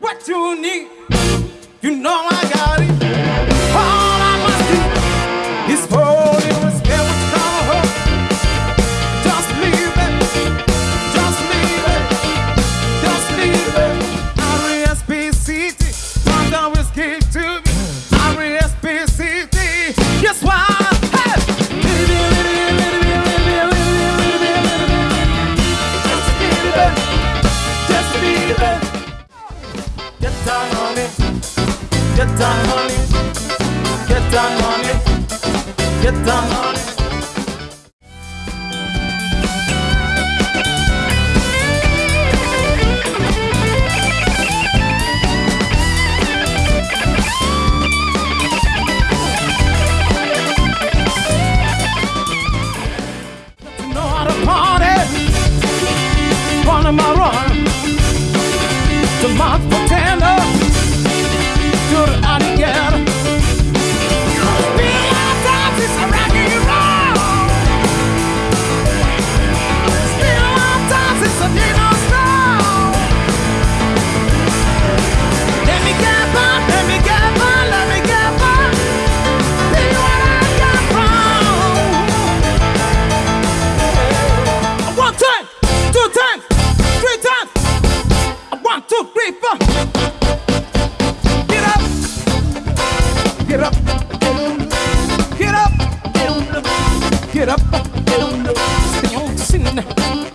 what you need. You know I got it. All I must do is hold you and spare what you hope. Just leave it. Just leave it. Just leave it. Give to me. On it. Get on it. Get on it. Get on to party. In my run. The month get up, get up. Stay on.